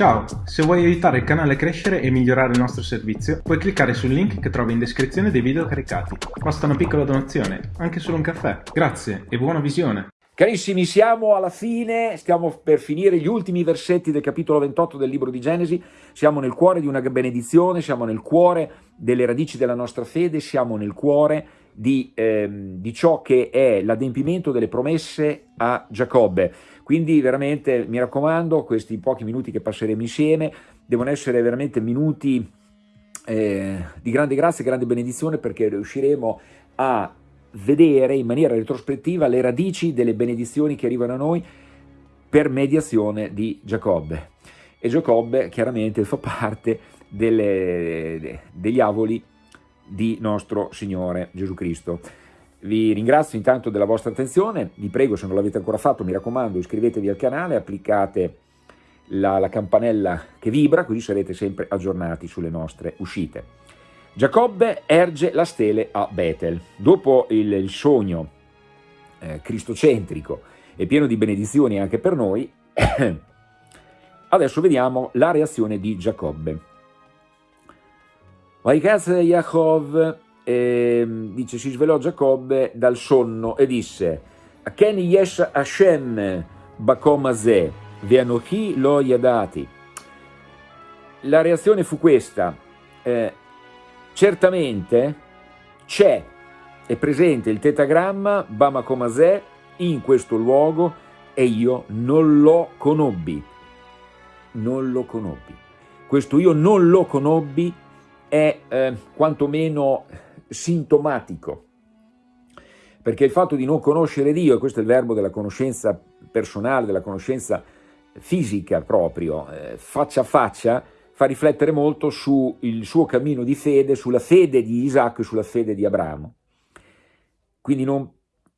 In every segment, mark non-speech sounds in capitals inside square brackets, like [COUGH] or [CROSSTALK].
Ciao, se vuoi aiutare il canale a crescere e migliorare il nostro servizio, puoi cliccare sul link che trovi in descrizione dei video caricati. Basta una piccola donazione, anche solo un caffè. Grazie e buona visione! Carissimi, siamo alla fine, stiamo per finire gli ultimi versetti del capitolo 28 del libro di Genesi, siamo nel cuore di una benedizione, siamo nel cuore delle radici della nostra fede, siamo nel cuore di, ehm, di ciò che è l'adempimento delle promesse a Giacobbe. Quindi veramente mi raccomando, questi pochi minuti che passeremo insieme devono essere veramente minuti eh, di grande grazia e grande benedizione perché riusciremo a vedere in maniera retrospettiva le radici delle benedizioni che arrivano a noi per mediazione di Giacobbe. E Giacobbe chiaramente fa parte delle, degli avoli di nostro Signore Gesù Cristo. Vi ringrazio intanto della vostra attenzione, vi prego se non l'avete ancora fatto, mi raccomando iscrivetevi al canale, applicate la, la campanella che vibra, così sarete sempre aggiornati sulle nostre uscite. Giacobbe erge la stele a Betel. Dopo il, il sogno eh, cristocentrico e pieno di benedizioni anche per noi, [COUGHS] adesso vediamo la reazione di Giacobbe. Vaikaz Yaakov eh, dice si svelò Giacobbe dal sonno e disse Ken yesh Hashem bakom azeh veanochi lo yadati la reazione fu questa eh, certamente c'è è presente il tetagramma Bamakom azeh in questo luogo e io non lo conobbi. Non lo conobbi. Questo io non lo conobbi è eh, quantomeno sintomatico, perché il fatto di non conoscere Dio, e questo è il verbo della conoscenza personale, della conoscenza fisica proprio, eh, faccia a faccia, fa riflettere molto sul suo cammino di fede, sulla fede di Isacco e sulla fede di Abramo. Quindi non,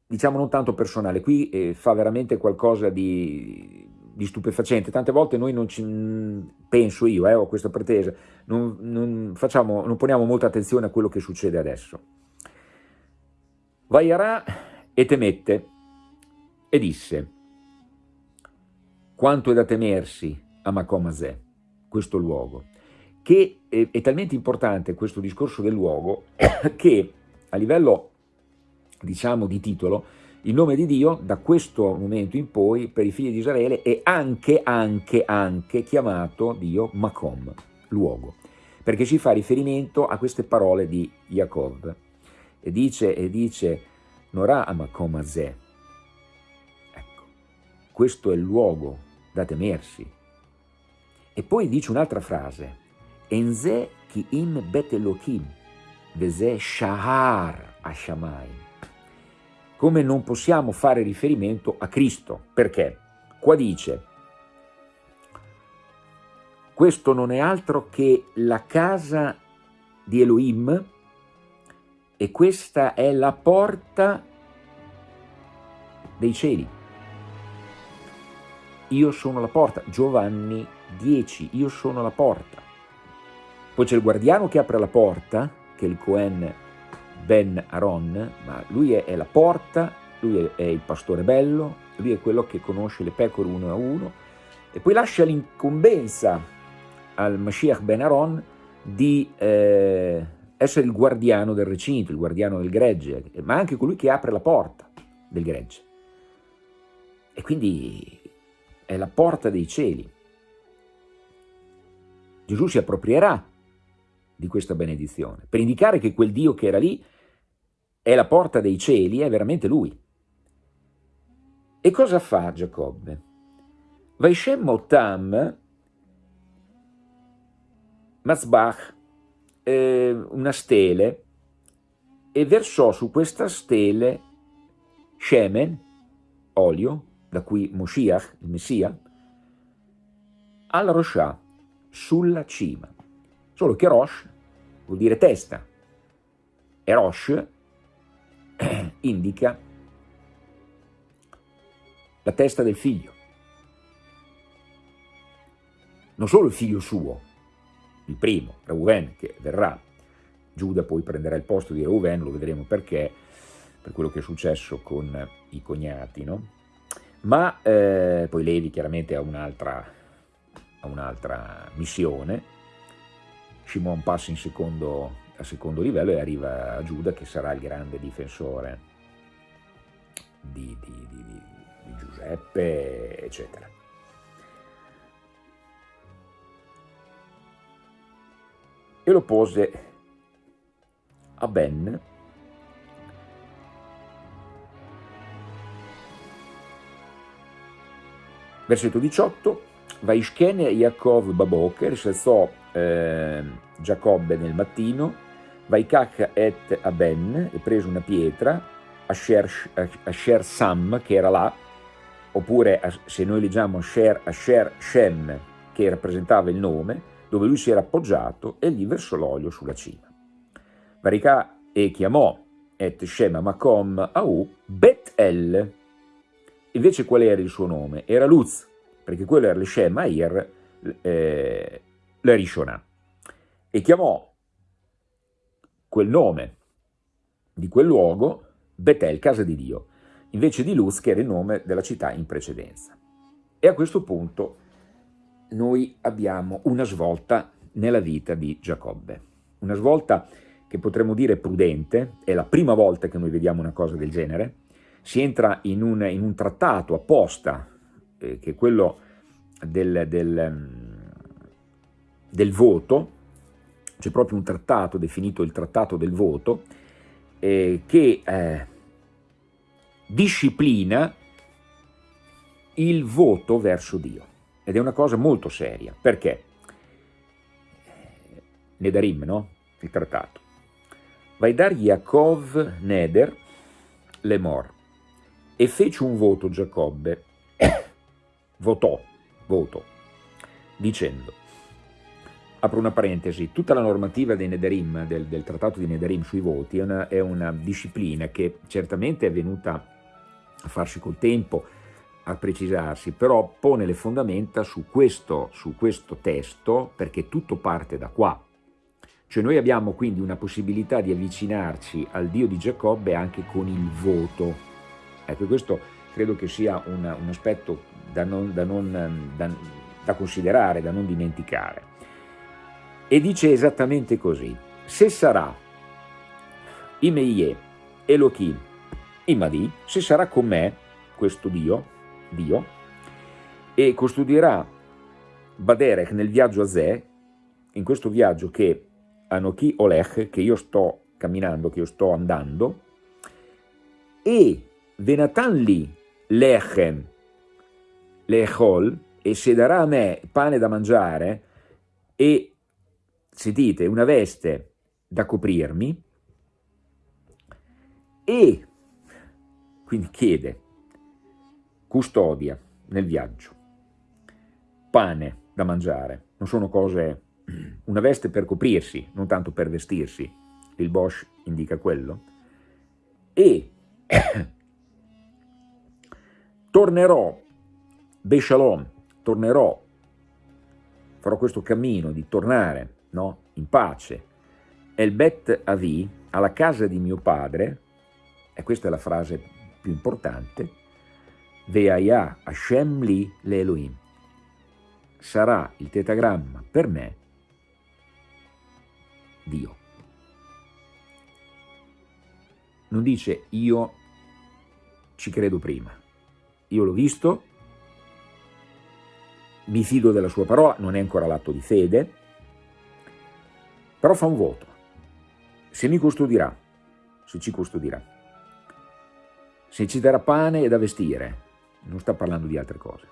diciamo non tanto personale, qui eh, fa veramente qualcosa di, di, stupefacente. Tante volte noi non ci, penso io, eh, ho questa pretesa, non, non, facciamo, non poniamo molta attenzione a quello che succede adesso. Vaiarà e temette e disse, quanto è da temersi a Macomazè, questo luogo, che è, è talmente importante questo discorso del luogo [COUGHS] che a livello, diciamo, di titolo, il nome di Dio da questo momento in poi per i figli di Israele è anche, anche, anche chiamato Dio Macom, luogo, perché ci fa riferimento a queste parole di Jacob e dice, e dice Norà Macom Azeh, ecco, questo è il luogo da temersi. E poi dice un'altra frase, Enze ki im bet veze shahar ashamayim come non possiamo fare riferimento a Cristo. Perché? Qua dice, questo non è altro che la casa di Elohim e questa è la porta dei cieli. Io sono la porta, Giovanni 10, io sono la porta. Poi c'è il guardiano che apre la porta, che è il Cohen Ben Aaron, ma lui è, è la porta, lui è, è, il pastore bello, lui è quello che conosce le pecore uno a uno, e poi lascia l'incombenza al Mashiach Ben Aaron di eh, essere il guardiano del recinto, il guardiano del gregge, ma anche colui che apre la porta del gregge. E quindi è la porta dei cieli. Gesù si approprierà di questa benedizione, per indicare che quel Dio che era lì è la porta dei cieli, è veramente lui. E cosa fa Giacobbe? Vaishem Otam, Mazbach, eh, una stele, e versò su questa stele Shemen, olio, da cui Moshiach, il Messia, al Roshah, sulla cima. Solo che Rosh vuol dire testa, e Rosh [CLEARS THROAT] indica la testa del figlio. Non solo il figlio suo, il primo, Reuven, che verrà, Giuda poi prenderà il posto di Reuven, lo vedremo perché, per quello che è successo con i cognati, no? Ma eh, poi Levi chiaramente ha un'altra un'altra missione, Shimon passa in secondo, a secondo livello e arriva a Giuda che sarà il grande difensore di, di, di, di Giuseppe, eccetera. E lo pose a Ben, versetto 18, Vaishkene Yaakov Baboker, si alzò eh, Giacobbe nel mattino, Vaikach et Aben, e prese una pietra, Asher, Asher Sam, che era là, oppure se noi leggiamo Asher, Asher Shem, che rappresentava il nome, dove lui si era appoggiato e gli versò l'olio sulla cima. Varicà e chiamò et Shema Makom Au Bet El. Invece qual era il suo nome? Era Luz, perché quello era il Shema Ir, eh, la Rishonah. E chiamò quel nome di quel luogo Betel, casa di Dio, invece di Luz, che era il nome della città in precedenza. E a questo punto noi abbiamo una svolta nella vita di Giacobbe, una svolta che potremmo dire prudente, è la prima volta che noi vediamo una cosa del genere, si entra in un, in un trattato apposta, eh, che è quello del, del, mm, del voto, c'è proprio un trattato definito il trattato del voto, eh, che eh, disciplina il voto verso Dio. Ed è una cosa molto seria, perché? Nedarim, no? Il trattato. Vaidar Yaakov Neder Lemor e fece un voto Giacobbe, [COUGHS] votò, voto, dicendo, apro una parentesi, tutta la normativa dei Nederim, del, del trattato di Nederim sui voti, è una, è una disciplina che certamente è venuta a farsi col tempo, a precisarsi, però pone le fondamenta su questo, su questo testo perché tutto parte da qua. Cioè noi abbiamo quindi una possibilità di avvicinarci al Dio di Giacobbe anche con il voto. Ecco, questo credo che sia un, un aspetto da, non, da, non, da, da considerare, da non dimenticare. E dice esattamente così, se sarà Imeie Elohim Imadi, se sarà con me questo Dio, Dio, e custodirà Baderech nel viaggio a Zè, in questo viaggio che Anochi Olech, che io sto camminando, che io sto andando, e Venatan li lechem lechol, e se darà a me pane da mangiare, e, sentite, una veste da coprirmi, e, quindi chiede, custodia nel viaggio, pane da mangiare, non sono cose, una veste per coprirsi, non tanto per vestirsi, il Bosch indica quello, e tornerò, Beshalom, tornerò, farò questo cammino di tornare no, in pace, El Bet Avi, alla casa di mio padre, e questa è la frase più importante, Veaya Hashem li le. Sarà il tetagramma per me Dio. Non dice io ci credo prima. Io l'ho visto, mi fido della sua parola, non è ancora l'atto di fede, però fa un voto. Se mi custodirà, se ci custodirà, se ci darà pane e da vestire, non sta parlando di altre cose.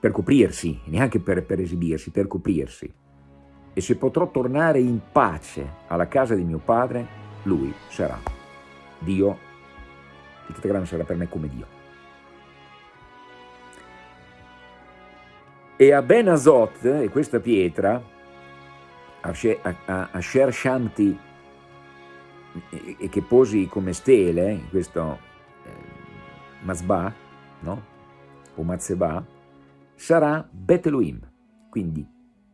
Per coprirsi, neanche per, per esibirsi, per coprirsi. E se potrò tornare in pace alla casa di mio padre, lui sarà Dio, il tetagramma sarà per me come Dio. E a Ben Azot, e questa pietra, Asher Shanti, e che posi come stele, in questo Mazba, no? o Mazeba, sarà Beteluim. Quindi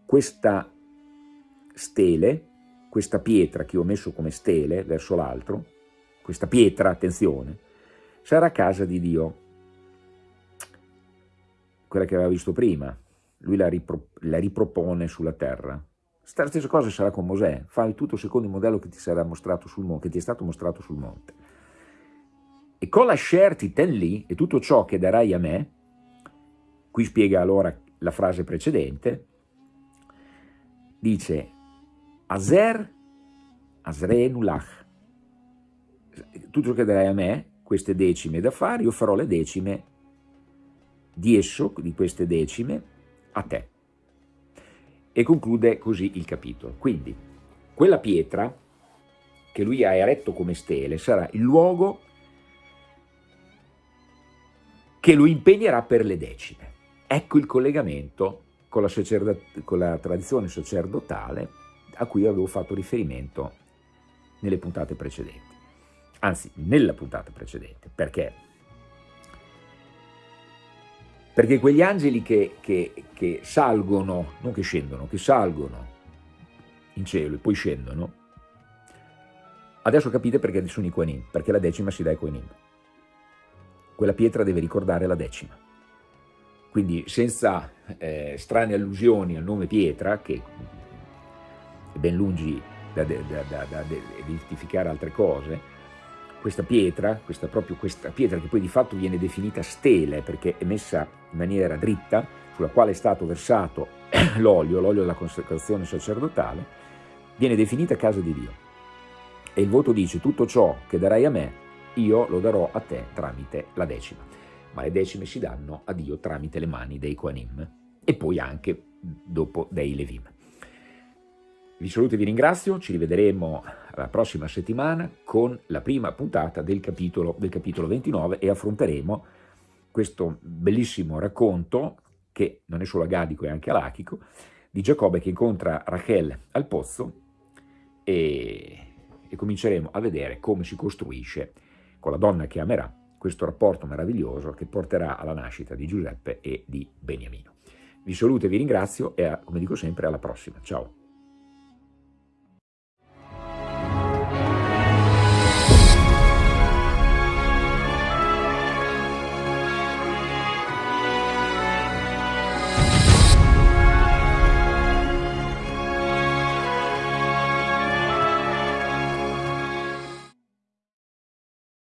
questa stele, questa pietra che ho messo come stele verso l'altro, questa pietra, attenzione, sarà casa di Dio, quella che aveva visto prima, lui la, ripro, la ripropone sulla terra. La stessa cosa sarà con Mosè, fai tutto secondo il modello che ti, sul, che ti è stato mostrato sul monte. E con la scerti ten lì, e tutto ciò che darai a me, qui spiega allora la frase precedente, dice Azer Asre Nulach, tutto ciò che darai a me, queste decime da fare, io farò le decime di esso, di queste decime, a te. E conclude così il capitolo. Quindi, quella pietra che lui ha eretto come stele sarà il luogo che lo impegnerà per le decime. Ecco il collegamento con la, con la tradizione sacerdotale a cui avevo fatto riferimento nelle puntate precedenti. Anzi, nella puntata precedente. Perché? Perché quegli angeli che, che, che salgono, non che scendono, che salgono in cielo e poi scendono, adesso capite perché sono i Quanim, perché la decima si dà ai Quanim. Quella pietra deve ricordare la decima. Quindi senza eh, strane allusioni al nome pietra, che è ben lungi da, da identificare altre cose, questa pietra, questa, proprio questa pietra che poi di fatto viene definita stele perché è messa in maniera dritta, sulla quale è stato versato [CLEARS THROAT] l'olio, l'olio della consacrazione sacerdotale, viene definita casa di Dio. E il voto dice tutto ciò che darai a me, io lo darò a te tramite la decima. Ma le decime si danno a Dio tramite le mani dei Quanim e poi anche dopo dei Levim. Vi saluto e vi ringrazio, ci rivedremo la prossima settimana con la prima puntata del capitolo, del capitolo 29 e affronteremo questo bellissimo racconto, che non è solo agadico, è anche alachico, di Giacobbe che incontra Rachel al pozzo e, e cominceremo a vedere come si costruisce con la donna che amerà questo rapporto meraviglioso che porterà alla nascita di Giuseppe e di Beniamino. Vi saluto e vi ringrazio e, come dico sempre, alla prossima. Ciao!